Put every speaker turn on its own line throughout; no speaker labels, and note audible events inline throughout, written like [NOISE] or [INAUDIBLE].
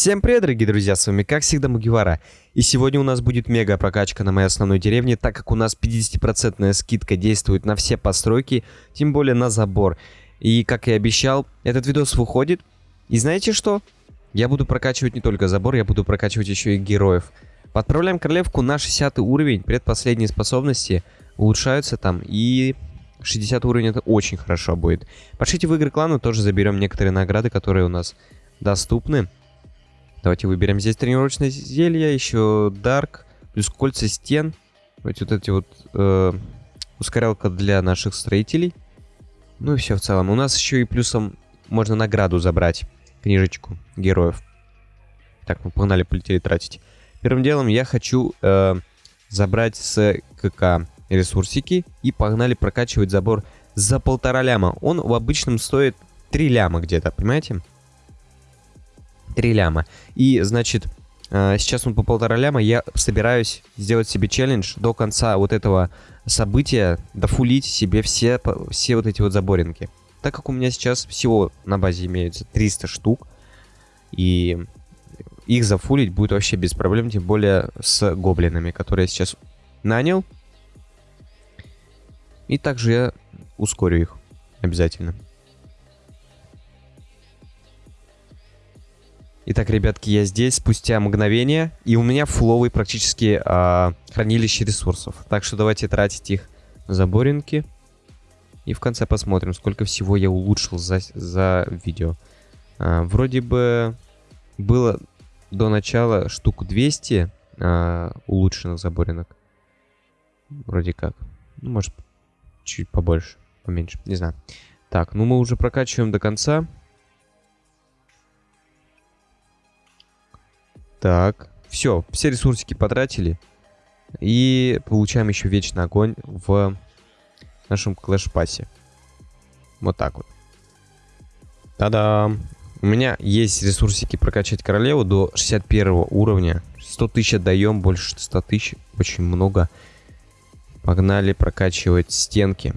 Всем привет, дорогие друзья, с вами как всегда Мугивара. И сегодня у нас будет мега прокачка на моей основной деревне, так как у нас 50% скидка действует на все постройки, тем более на забор. И как и обещал, этот видос выходит. И знаете что? Я буду прокачивать не только забор, я буду прокачивать еще и героев. Подправляем королевку на 60 уровень, предпоследние способности улучшаются там и 60 уровень это очень хорошо будет. Пошлите в игры клана, тоже заберем некоторые награды, которые у нас доступны. Давайте выберем здесь тренировочное зелье, еще Dark, плюс кольца стен. Давайте вот эти вот э, ускорялка для наших строителей. Ну и все в целом. У нас еще и плюсом можно награду забрать, книжечку героев. Так, мы погнали, полетели тратить. Первым делом я хочу э, забрать с КК ресурсики и погнали прокачивать забор за полтора ляма. Он в обычном стоит 3 ляма где-то, понимаете? 3 ляма. И, значит, э, сейчас он по полтора ляма. Я собираюсь сделать себе челлендж до конца вот этого события, дофулить себе все, все вот эти вот заборинки. Так как у меня сейчас всего на базе имеется 300 штук, и их зафулить будет вообще без проблем, тем более с гоблинами, которые я сейчас нанял. И также я ускорю их обязательно. Итак, ребятки, я здесь спустя мгновение, и у меня фловый практически а, хранилище ресурсов. Так что давайте тратить их на заборинки. И в конце посмотрим, сколько всего я улучшил за, за видео. А, вроде бы было до начала штук 200 а, улучшенных заборинок. Вроде как. Ну, может, чуть побольше, поменьше, не знаю. Так, ну мы уже прокачиваем до конца. Так, все, все ресурсики потратили. И получаем еще вечный огонь в нашем Clash Pass е. Вот так вот. Та-дам! У меня есть ресурсики прокачать королеву до 61 уровня. 100 тысяч отдаем, больше 100 тысяч. Очень много. Погнали прокачивать стенки.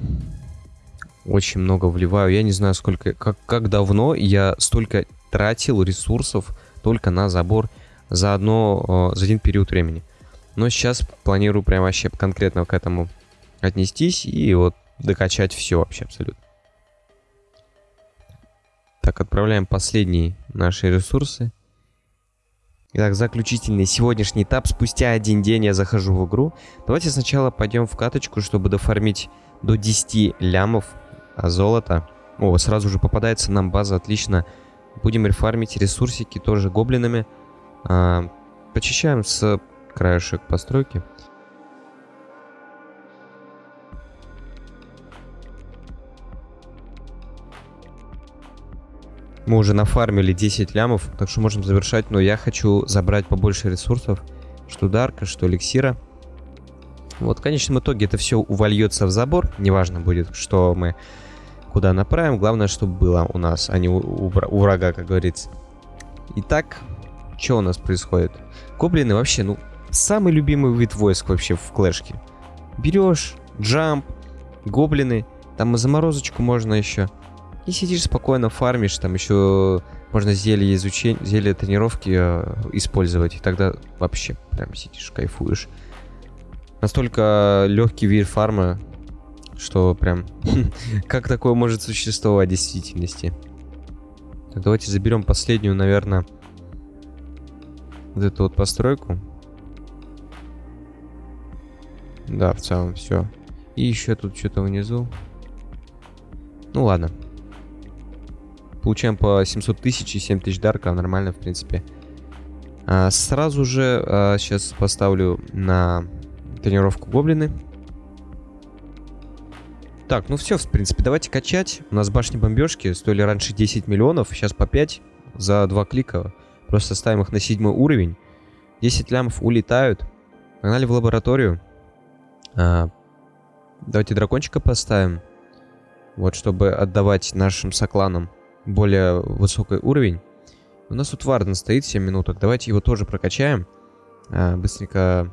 Очень много вливаю. Я не знаю, сколько, как, как давно я столько тратил ресурсов только на забор за, одно, за один период времени. Но сейчас планирую прям вообще конкретно к этому отнестись и вот докачать все вообще абсолютно. Так, отправляем последние наши ресурсы. Итак, заключительный сегодняшний этап. Спустя один день я захожу в игру. Давайте сначала пойдем в каточку, чтобы дофармить до 10 лямов золота. О, сразу же попадается нам база, отлично. Будем рефармить ресурсики тоже гоблинами. А, почищаем с краешек постройки. Мы уже нафармили 10 лямов, так что можем завершать. Но я хочу забрать побольше ресурсов. Что дарка, что эликсира. Вот в конечном итоге это все увольется в забор. Неважно будет, что мы куда направим. Главное, чтобы было у нас, а не у, врага, как говорится. Итак, что у нас происходит? Гоблины вообще, ну, самый любимый вид войск вообще в клэшке. Берешь, джамп, гоблины. Там и заморозочку можно еще. И сидишь спокойно, фармишь, там еще можно зелье изучения, зелье тренировки э, использовать. И тогда вообще прям сидишь, кайфуешь. Настолько легкий вид фарма, что прям... [LAUGHS] как такое может существовать в действительности? Так, давайте заберем последнюю, наверное, вот эту вот постройку. Да, в целом все. И еще тут что-то внизу. Ну ладно. Получаем по 700 тысяч и 7 тысяч дарка. Нормально, в принципе. А, сразу же а, сейчас поставлю на тренировку гоблины. Так, ну все, в принципе, давайте качать. У нас башни бомбежки стоили раньше 10 миллионов, сейчас по 5 за два клика. Просто ставим их на седьмой уровень. 10 лямов улетают. Погнали в лабораторию. А, давайте дракончика поставим. Вот, чтобы отдавать нашим сокланам более высокий уровень. У нас тут Варден стоит 7 минуток. Давайте его тоже прокачаем. А, быстренько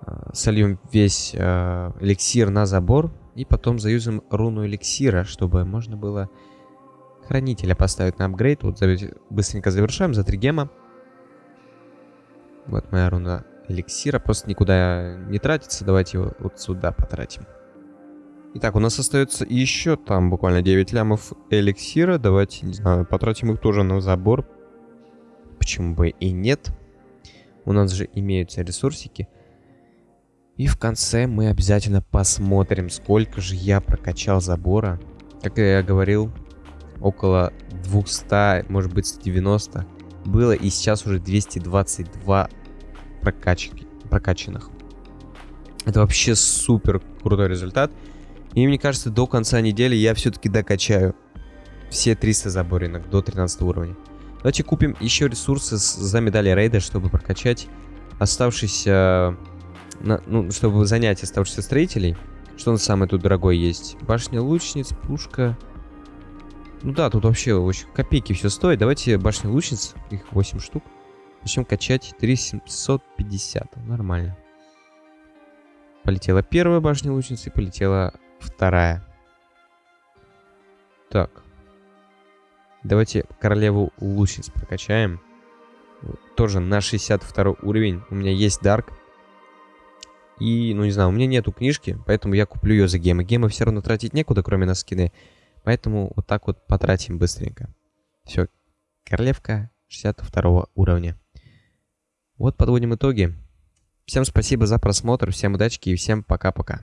а, сольем весь а, эликсир на забор. И потом заюзаем руну эликсира, чтобы можно было хранителя поставить на апгрейд. Вот быстренько завершаем за 3 гема. Вот моя руна эликсира. Просто никуда не тратится. Давайте его вот сюда потратим. Итак, у нас остается еще там буквально 9 лямов эликсира. Давайте, не знаю, потратим их тоже на забор. Почему бы и нет. У нас же имеются ресурсики. И в конце мы обязательно посмотрим, сколько же я прокачал забора. Как я говорил, около 200, может быть 90 было. И сейчас уже 222 прокачки, прокачанных. Это вообще супер крутой результат. И мне кажется, до конца недели я все-таки докачаю все 300 заборинок до 13 уровня. Давайте купим еще ресурсы за медали рейда, чтобы прокачать оставшиеся... Ну, чтобы занять оставшихся строителей. Что на самое тут дорогое есть? Башня лучниц, пушка... Ну да, тут вообще очень копейки все стоит. Давайте башня лучниц, их 8 штук. Начнем качать 3750. Нормально. Полетела первая башня лучницы, полетела вторая. Так. Давайте королеву лучниц прокачаем. Тоже на 62 уровень. У меня есть Дарк. И, ну не знаю, у меня нету книжки, поэтому я куплю ее за гемы. Гемы все равно тратить некуда, кроме на скины. Поэтому вот так вот потратим быстренько. Все. Королевка 62 уровня. Вот подводим итоги. Всем спасибо за просмотр, всем удачи и всем пока-пока.